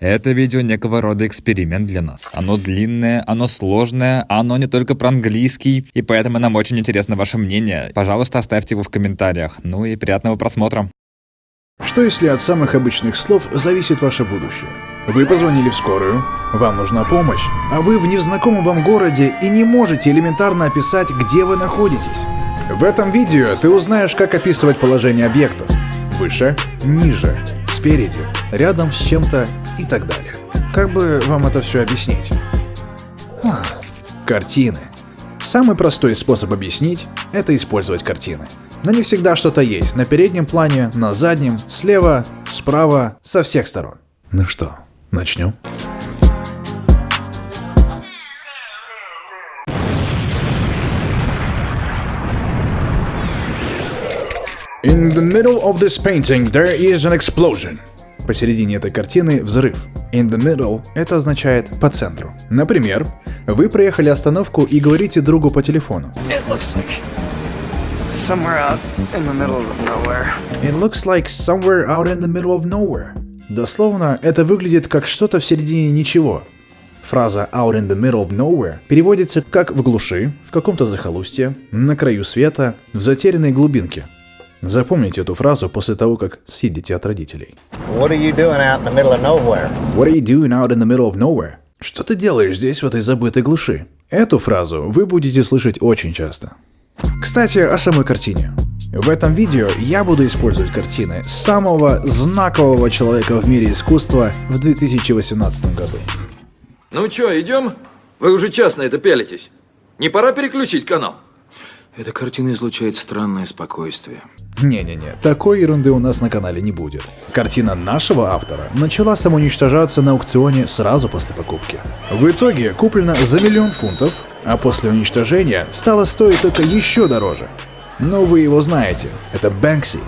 Это видео некого рода эксперимент для нас. Оно длинное, оно сложное, оно не только про английский, и поэтому нам очень интересно ваше мнение. Пожалуйста, оставьте его в комментариях. Ну и приятного просмотра. Что если от самых обычных слов зависит ваше будущее? Вы позвонили в скорую, вам нужна помощь, а вы в незнакомом вам городе и не можете элементарно описать, где вы находитесь. В этом видео ты узнаешь, как описывать положение объектов. Выше, ниже, спереди, рядом с чем-то и так далее. Как бы вам это все объяснить? А, картины. Самый простой способ объяснить – это использовать картины. Но не всегда что-то есть на переднем плане, на заднем, слева, справа, со всех сторон. Ну что, начнем? In the middle of this painting there is an explosion. Посередине этой картины взрыв. In the middle это означает по центру. Например, вы проехали остановку и говорите другу по телефону. It looks like somewhere out in the middle of nowhere. It looks like somewhere out in the middle of nowhere. Дословно, это выглядит как что-то в середине ничего. Фраза out in the middle of nowhere переводится как в глуши, в каком-то захолустье, на краю света, в затерянной глубинке. Запомните эту фразу после того, как съедете от родителей. What are you doing out in the middle of nowhere? What are you doing out in the middle of nowhere? Что ты делаешь здесь, в этой забытой глуши? Эту фразу вы будете слышать очень часто. Кстати, о самой картине. В этом видео я буду использовать картины самого знакового человека в мире искусства в 2018 году. Ну чё, идем? Вы уже час на это пялитесь. Не пора переключить канал? Эта картина излучает странное спокойствие. Не-не-не, такой ерунды у нас на канале не будет. Картина нашего автора начала самоуничтожаться на аукционе сразу после покупки. В итоге куплена за миллион фунтов, а после уничтожения стала стоить только еще дороже. Но вы его знаете, это Бэнкси.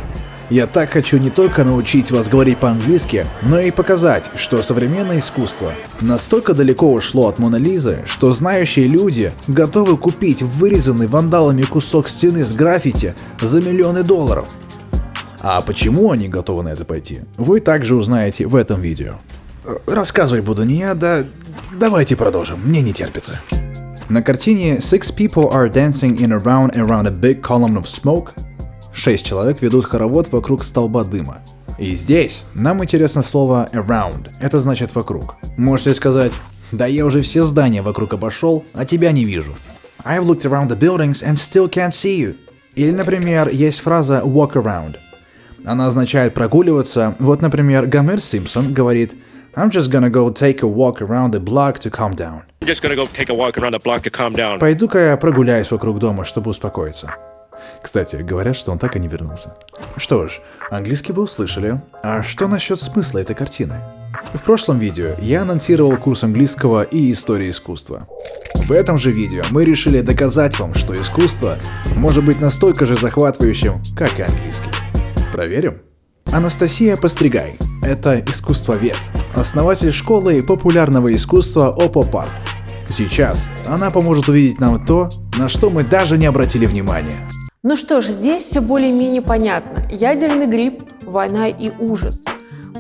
Я так хочу не только научить вас говорить по-английски, но и показать, что современное искусство настолько далеко ушло от Мона Лизы, что знающие люди готовы купить вырезанный вандалами кусок стены с граффити за миллионы долларов. А почему они готовы на это пойти, вы также узнаете в этом видео. Рассказывать буду не я, да давайте продолжим, мне не терпится. На картине Six people are dancing in a round around a big column of smoke Шесть человек ведут хоровод вокруг столба дыма. И здесь нам интересно слово around. Это значит вокруг. Можете сказать, да я уже все здания вокруг обошел, а тебя не вижу. I've looked around the buildings and still can't see you. Или, например, есть фраза walk around. Она означает прогуливаться. Вот, например, Гомер Симпсон говорит I'm just gonna go take a walk around the block to calm down. I'm just gonna go take a walk around the block to calm down. Пойду-ка я прогуляюсь вокруг дома, чтобы успокоиться. Кстати, говорят, что он так и не вернулся. Что ж, английский вы услышали. А что насчет смысла этой картины? В прошлом видео я анонсировал курс английского и истории искусства. В этом же видео мы решили доказать вам, что искусство может быть настолько же захватывающим, как и английский. Проверим? Анастасия Постригай – это искусствовед, основатель школы популярного искусства Опопарт. Сейчас она поможет увидеть нам то, на что мы даже не обратили внимания. Ну что ж, здесь все более-менее понятно. Ядерный грипп, война и ужас.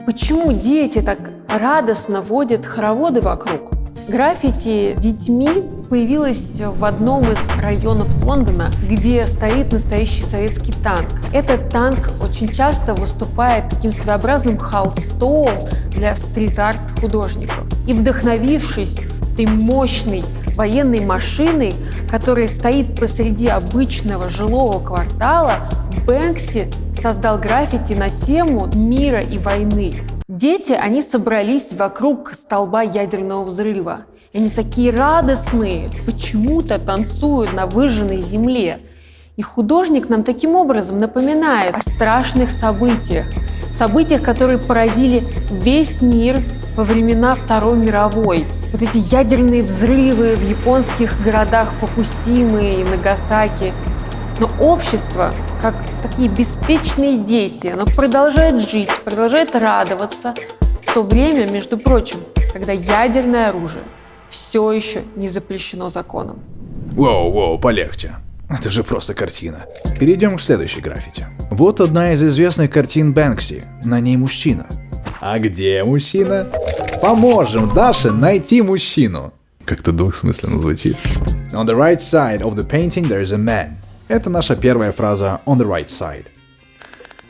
Почему дети так радостно водят хороводы вокруг? Граффити с детьми появилось в одном из районов Лондона, где стоит настоящий советский танк. Этот танк очень часто выступает таким своеобразным холстом для стрит-арт художников. И вдохновившись этой мощной военной машиной, которая стоит посреди обычного жилого квартала, Бэнкси создал граффити на тему мира и войны. Дети, они собрались вокруг столба ядерного взрыва. И они такие радостные, почему-то танцуют на выжженной земле. И художник нам таким образом напоминает о страшных событиях. Событиях, которые поразили весь мир во времена Второй мировой. Вот эти ядерные взрывы в японских городах Фукусимы и Нагасаки. Но общество, как такие беспечные дети, оно продолжает жить, продолжает радоваться в то время, между прочим, когда ядерное оружие все еще не запрещено законом. Воу-воу, полегче. Это же просто картина. Перейдем к следующей граффити. Вот одна из известных картин Бэнкси. На ней мужчина. А где мужчина? Поможем Даше найти мужчину. Как-то двухсмысленно звучит. On the right side of the painting there is a man. Это наша первая фраза on the right side.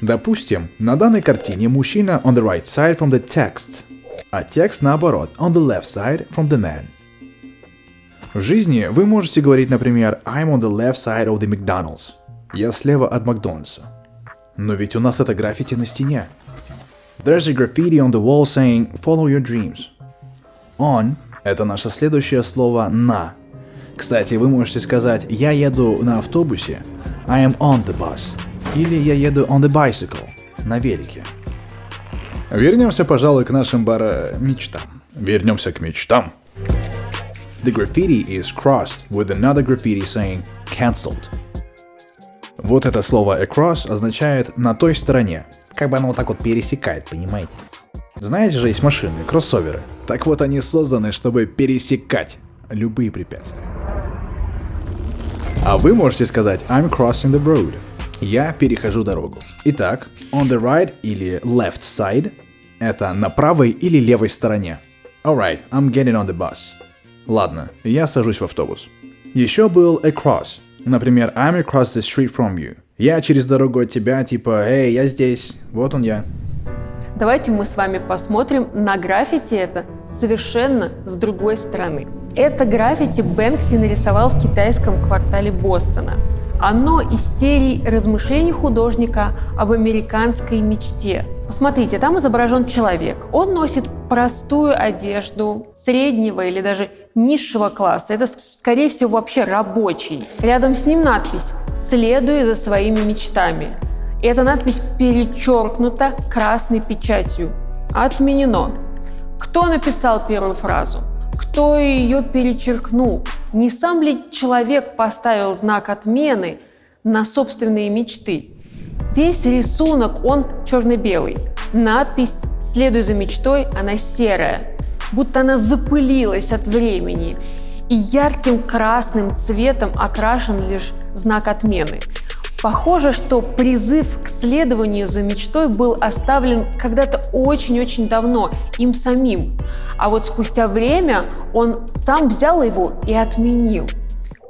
Допустим, на данной картине мужчина on the right side from the text, а текст наоборот on the left side from the man. В жизни вы можете говорить, например, I'm on the left side of the McDonald's. Я слева от Макдональдса. Но ведь у нас это граффити на стене. There's a graffiti on the wall saying follow your dreams. On – это наше следующее слово на. Кстати, вы можете сказать я еду на автобусе, I am on the bus. Или я еду on the bicycle, на велике. Вернемся, пожалуй, к нашим бара мечтам. Вернемся к мечтам. The graffiti is crossed with another graffiti saying cancelled. Вот это слово across означает на той стороне. Как бы оно вот так вот пересекает, понимаете? Знаете же, есть машины, кроссоверы. Так вот они созданы, чтобы пересекать любые препятствия. А вы можете сказать I'm crossing the road. Я перехожу дорогу. Итак, on the right или left side – это на правой или левой стороне. Alright, I'm getting on the bus. Ладно, я сажусь в автобус. Еще был across. Например, I'm across the street from you. Я через дорогу от тебя, типа, эй, я здесь, вот он я. Давайте мы с вами посмотрим на граффити это совершенно с другой стороны. Это граффити Бэнкси нарисовал в китайском квартале Бостона. Оно из серии размышлений художника об американской мечте. Посмотрите, там изображен человек. Он носит простую одежду среднего или даже низшего класса. Это, скорее всего, вообще рабочий. Рядом с ним надпись «Следуй за своими мечтами». И эта надпись перечеркнута красной печатью. Отменено. Кто написал первую фразу? Кто ее перечеркнул? Не сам ли человек поставил знак отмены на собственные мечты? Весь рисунок, он черно-белый. Надпись «Следуй за мечтой», она серая, будто она запылилась от времени. И ярким красным цветом окрашен лишь знак отмены. Похоже, что призыв к следованию за мечтой был оставлен когда-то очень-очень давно им самим, а вот спустя время он сам взял его и отменил.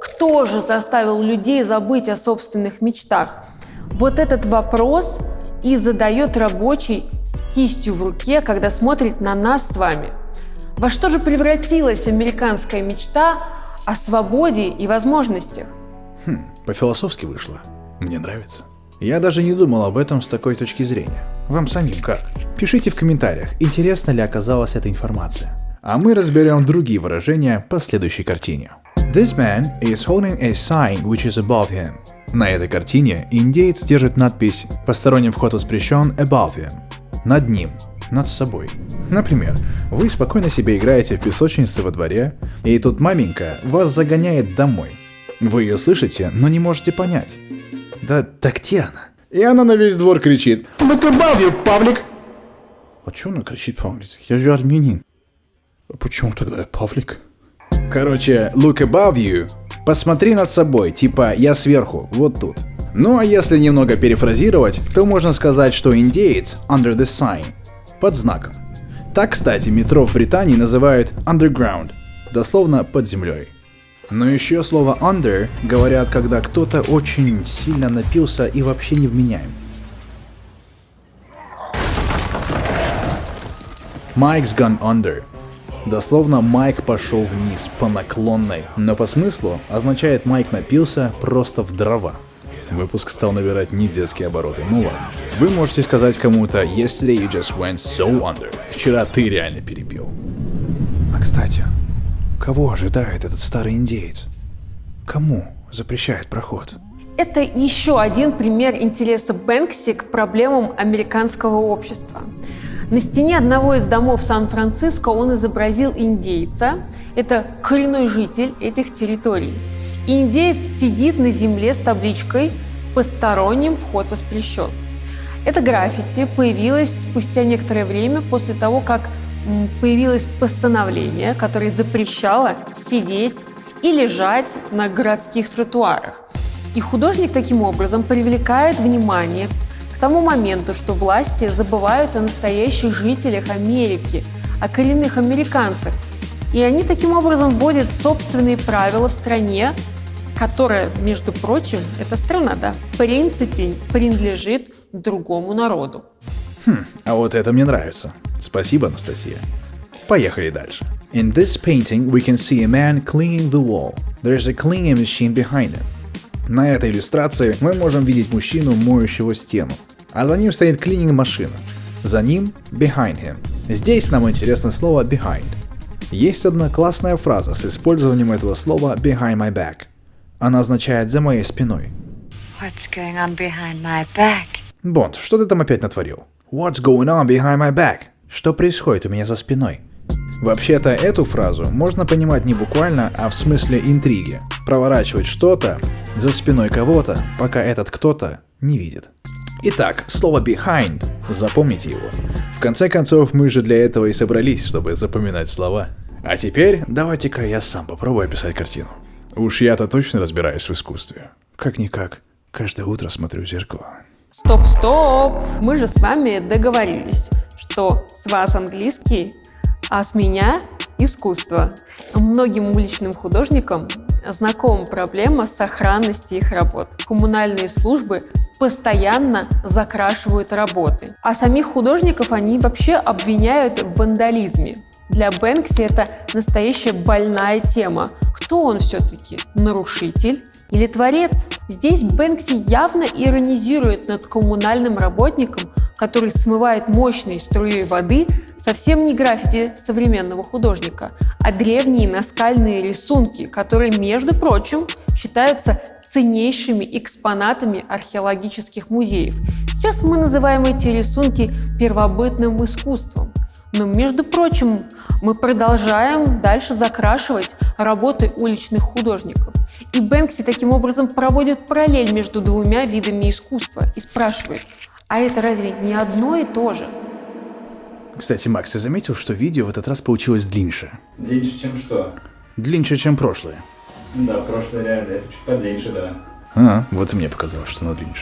Кто же заставил людей забыть о собственных мечтах? Вот этот вопрос и задает рабочий с кистью в руке, когда смотрит на нас с вами. Во что же превратилась американская мечта о свободе и возможностях? Хм, по-философски вышло. Мне нравится. Я даже не думал об этом с такой точки зрения. Вам самим как? Пишите в комментариях, интересна ли оказалась эта информация. А мы разберем другие выражения по следующей картине. This man is holding a sign which is above him. На этой картине индеец держит надпись «Посторонний вход воспрещен above him» – над ним, над собой. Например, вы спокойно себе играете в песочнице во дворе, и тут маменька вас загоняет домой. Вы ее слышите, но не можете понять. Да, так где она? И она на весь двор кричит. Look above you, Павлик! А чё она кричит по-английски? Я же армянин. А почему тогда я Павлик? Короче, look above you. Посмотри над собой, типа я сверху, вот тут. Ну а если немного перефразировать, то можно сказать, что индеец under the sign, под знаком. Так, кстати, метро в Британии называют underground, дословно под землей. Но еще слово under говорят, когда кто-то очень сильно напился и вообще не вменяем. Mike's gone under. Дословно Майк пошел вниз по наклонной, но по смыслу означает Майк напился просто в дрова. Выпуск стал набирать не детские обороты, ну ладно. Вы можете сказать кому-то Yesterday you just went so under. Вчера ты реально перебил. А кстати, Кого ожидает этот старый индеец? Кому запрещает проход? Это еще один пример интереса Бэнкси к проблемам американского общества. На стене одного из домов Сан-Франциско он изобразил индейца. Это коренной житель этих территорий. индеец сидит на земле с табличкой «Посторонним вход воспрещен». Это граффити появилось спустя некоторое время после того, как появилось постановление, которое запрещало сидеть и лежать на городских тротуарах. И художник таким образом привлекает внимание к тому моменту, что власти забывают о настоящих жителях Америки, о коренных американцах. И они таким образом вводят собственные правила в стране, которая, между прочим, эта страна, да, в принципе принадлежит другому народу. Хм, а вот это мне нравится. Спасибо, Анастасия. Поехали дальше. In this painting, we can see a man cleaning the wall. There's a cleaning machine behind him. На этой иллюстрации мы можем видеть мужчину, моющего стену. А за ним стоит клининг-машина. За ним behind him. Здесь нам интересно слово behind. Есть одна классная фраза с использованием этого слова behind my back. Она означает «за моей спиной». What's going on behind my back? Бонд, что ты там опять натворил? What's going on behind my back? Что происходит у меня за спиной? Вообще-то эту фразу можно понимать не буквально, а в смысле интриги. Проворачивать что-то за спиной кого-то, пока этот кто-то не видит. Итак, слово behind. Запомните его. В конце концов, мы же для этого и собрались, чтобы запоминать слова. А теперь давайте-ка я сам попробую описать картину. Уж я-то точно разбираюсь в искусстве. Как-никак, каждое утро смотрю в зеркало. Стоп, стоп! Мы же с вами договорились, что с вас английский, а с меня искусство. Многим уличным художникам знакома проблема сохранности их работ. Коммунальные службы постоянно закрашивают работы. А самих художников они вообще обвиняют в вандализме. Для Бэнкси это настоящая больная тема. Кто он все-таки? Нарушитель или творец? Здесь Бэнкси явно иронизирует над коммунальным работником, который смывает мощной струей воды совсем не граффити современного художника, а древние наскальные рисунки, которые, между прочим, считаются ценнейшими экспонатами археологических музеев. Сейчас мы называем эти рисунки первобытным искусством. Но, между прочим, мы продолжаем дальше закрашивать работы уличных художников. И Бэнкси таким образом проводит параллель между двумя видами искусства и спрашивает, а это разве не одно и то же? Кстати, Макс, ты заметил, что видео в этот раз получилось длиннее? Длиннее, чем что? Длиннее, чем прошлое. Да, прошлое реально, это чуть подлиннее, да. А, вот и мне показалось, что оно длиннее.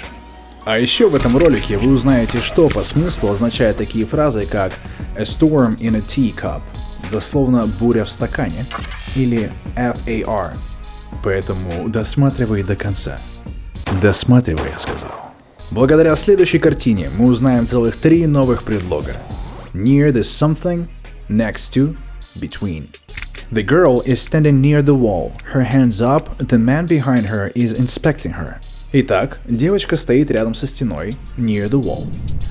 А еще в этом ролике вы узнаете, что по смыслу означают такие фразы, как «a storm in a teacup», дословно «буря в стакане», или FAR. Поэтому досматривай до конца. Досматривай, я сказал. Благодаря следующей картине мы узнаем целых три новых предлога. Near the something, next to, between. The girl is standing near the wall, her hands up, the man behind her is inspecting her. Итак, девочка стоит рядом со стеной, near the wall.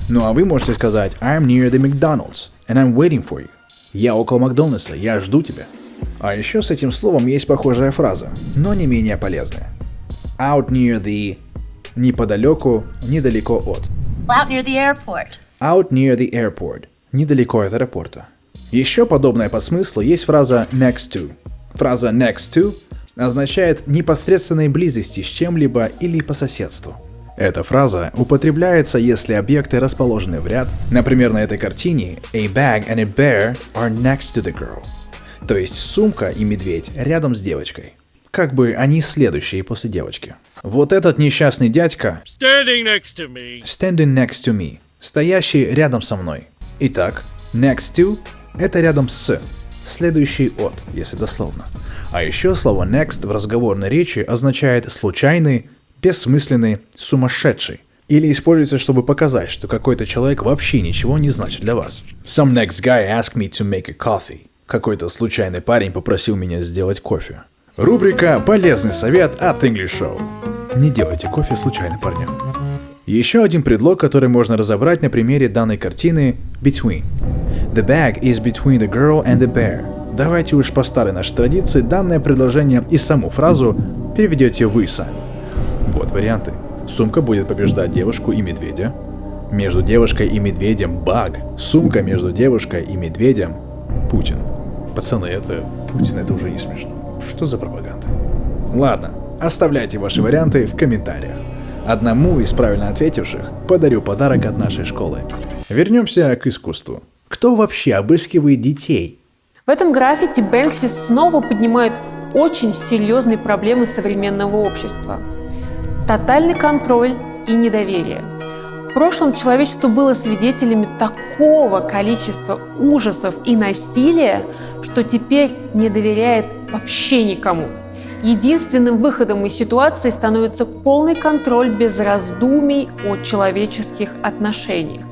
Ну а вы можете сказать I'm near the McDonald's, and I'm waiting for you. Я около Макдональдса, я жду тебя. А еще с этим словом есть похожая фраза, но не менее полезная. Out near the... Неподалеку, недалеко от. Out near the airport. Out near the airport. Недалеко от аэропорта. Еще подобная по смыслу есть фраза next to. Фраза next to означает непосредственной близости с чем-либо или по соседству. Эта фраза употребляется, если объекты расположены в ряд. Например, на этой картине A bag and a bear are next to the girl. То есть сумка и медведь рядом с девочкой. Как бы они следующие после девочки. Вот этот несчастный дядька Standing next to me. standing next to me, стоящий рядом со мной. Итак, next to – это рядом с, следующий от, если дословно. А еще слово next в разговорной речи означает случайный, бессмысленный, сумасшедший. Или используется, чтобы показать, что какой-то человек вообще ничего не значит для вас. Some next guy asked me to make a coffee. Какой-то случайный парень попросил меня сделать кофе. Рубрика «Полезный совет» от English Show. Не делайте кофе случайным парням. Еще один предлог, который можно разобрать на примере данной картины – between. The bag is between the girl and the bear. Давайте уж по старой нашей традиции данное предложение и саму фразу переведете вы сами. Вот варианты. Сумка будет побеждать девушку и медведя. Между девушкой и медведем баг. Сумка между девушкой и медведем Путин. Пацаны, это Путин, это уже не смешно. Что за пропаганда? Ладно, оставляйте ваши варианты в комментариях. Одному из правильно ответивших подарю подарок от нашей школы. Вернемся к искусству. Кто вообще обыскивает детей? В этом граффити Бэнкси снова поднимает очень серьезные проблемы современного общества. Тотальный контроль и недоверие. Прошлом человечество было свидетелями такого количества ужасов и насилия, что теперь не доверяет вообще никому. Единственным выходом из ситуации становится полный контроль без раздумий о человеческих отношениях.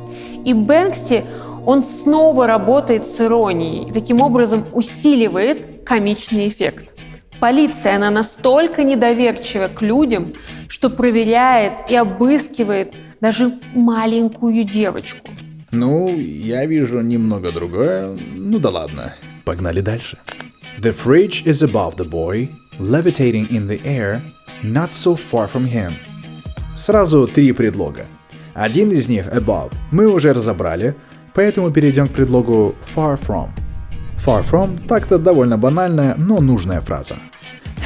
И Бэнкси, он снова работает с иронией, таким образом усиливает комичный эффект. Полиция, она настолько недоверчива к людям, что проверяет и обыскивает даже маленькую девочку. Ну, я вижу немного другое. Ну да ладно. Погнали дальше. The fridge is above the boy, levitating in the air, not so far from him. Сразу три предлога. Один из них above мы уже разобрали, поэтому перейдем к предлогу far from. Far from так-то довольно банальная, но нужная фраза.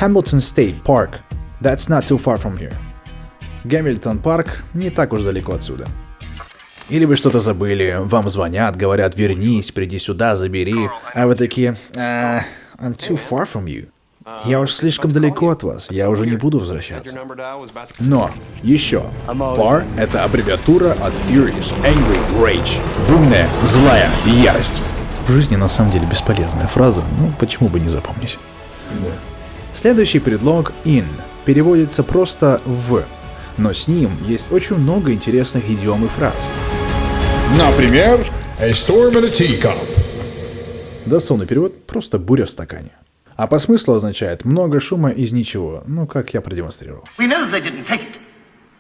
Hamilton State Park. That's not too far from here. Гамильтон парк не так уж далеко отсюда. Или вы что-то забыли, вам звонят, говорят, вернись, приди сюда, забери, а вы такие, «А, I'm too far from you. Я уж слишком далеко от вас, я уже не буду возвращаться. Но, еще, FAR — это аббревиатура от Furious, Angry, Rage. Буйная, злая ярость. В жизни на самом деле бесполезная фраза, ну почему бы не запомнить. Следующий предлог in переводится просто в, но с ним есть очень много интересных идиом и фраз. Например, a storm in a teacup. Дословный перевод – просто буря в стакане. А по смыслу означает много шума из ничего, ну как я продемонстрировал. We know they didn't take it.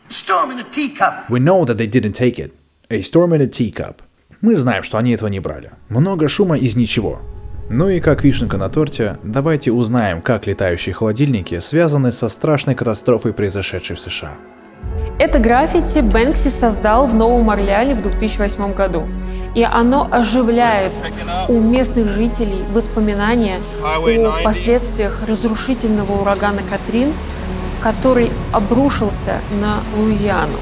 Storm in a teacup. We know that they didn't take it. A storm in a teacup. Мы знаем, что они этого не брали. Много шума из ничего. Ну и как вишенка на торте, давайте узнаем, как летающие холодильники связаны со страшной катастрофой, произошедшей в США. Это граффити Бэнкси создал в Новом Орлеане в 2008 году. И оно оживляет у местных жителей воспоминания о последствиях разрушительного урагана Катрин, который обрушился на Луизиану.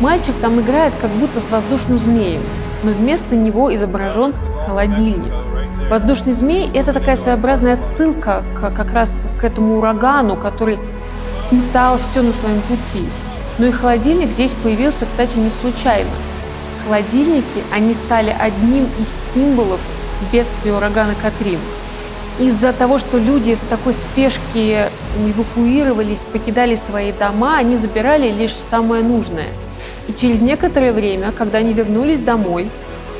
Мальчик там играет как будто с воздушным змеем, но вместо него изображен холодильник. Воздушный змей – это такая своеобразная отсылка как раз к этому урагану, который сметал все на своем пути. Но и холодильник здесь появился, кстати, не случайно. Холодильники, они стали одним из символов бедствия урагана Катрин. Из-за того, что люди в такой спешке эвакуировались, покидали свои дома, они забирали лишь самое нужное. И через некоторое время, когда они вернулись домой,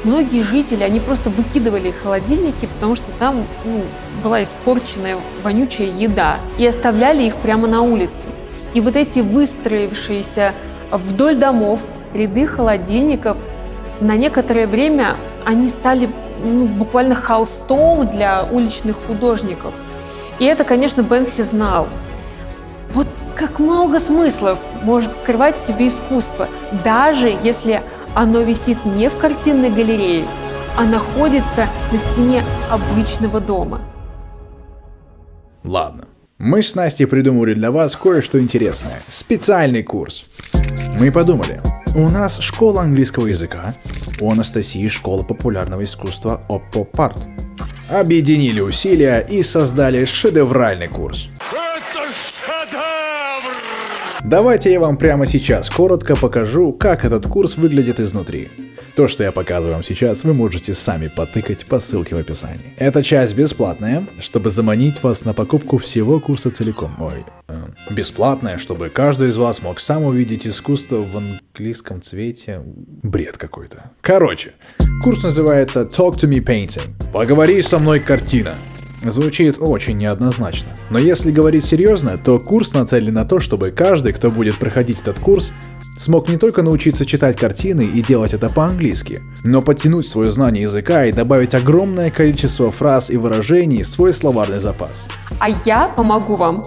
многие жители, они просто выкидывали холодильники, потому что там ну, была испорченная вонючая еда, и оставляли их прямо на улице. И вот эти выстроившиеся вдоль домов ряды холодильников на некоторое время они стали ну, буквально холстом для уличных художников. И это, конечно, Бэнкси знал. Вот как много смыслов может скрывать в себе искусство, даже если оно висит не в картинной галерее, а находится на стене обычного дома. Ладно, мы с Настей придумали для вас кое-что интересное. Специальный курс. Мы подумали, у нас школа английского языка, у Анастасии школа популярного искусства Oppo Part. Объединили усилия и создали шедевральный курс. Это шедевр! Давайте я вам прямо сейчас коротко покажу, как этот курс выглядит изнутри. То, что я показываю вам сейчас, вы можете сами потыкать по ссылке в описании. Эта часть бесплатная, чтобы заманить вас на покупку всего курса целиком. Ой, э, бесплатная, чтобы каждый из вас мог сам увидеть искусство в английском цвете. Бред какой-то. Короче, курс называется Talk to me Painting. Поговори со мной картина. Звучит очень неоднозначно. Но если говорить серьезно, то курс нацелен на то, чтобы каждый, кто будет проходить этот курс, смог не только научиться читать картины и делать это по-английски, но подтянуть свое знание языка и добавить огромное количество фраз и выражений в свой словарный запас. А я помогу вам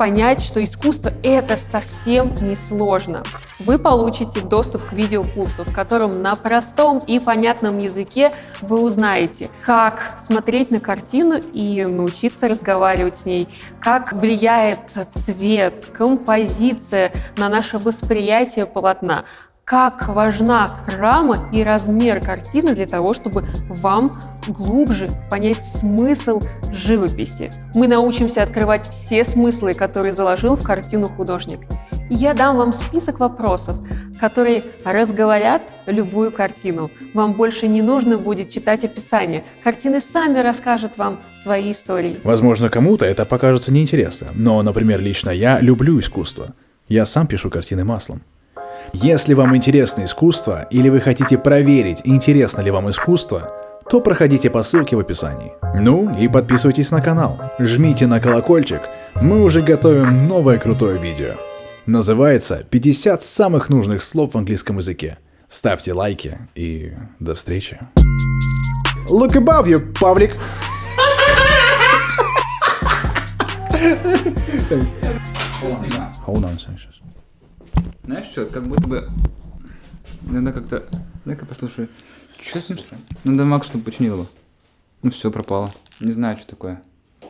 понять, что искусство – это совсем не сложно. Вы получите доступ к видеокурсу, в котором на простом и понятном языке вы узнаете, как смотреть на картину и научиться разговаривать с ней, как влияет цвет, композиция на наше восприятие полотна, как важна рама и размер картины для того, чтобы вам глубже понять смысл живописи. Мы научимся открывать все смыслы, которые заложил в картину художник. И я дам вам список вопросов, которые разговорят любую картину. Вам больше не нужно будет читать описание. Картины сами расскажут вам свои истории. Возможно, кому-то это покажется неинтересно, но, например, лично я люблю искусство. Я сам пишу картины маслом. Если вам интересно искусство или вы хотите проверить, интересно ли вам искусство, то проходите по ссылке в описании. Ну и подписывайтесь на канал, жмите на колокольчик, мы уже готовим новое крутое видео. Называется «50 самых нужных слов в английском языке». Ставьте лайки и до встречи. Look above you, Павлик! Hold on, сейчас. Знаешь что, как будто бы... Надо как-то... Дай-ка послушай. Что с ним? Надо Макс, чтобы починил его. Ну все, пропало. Не знаю, что такое.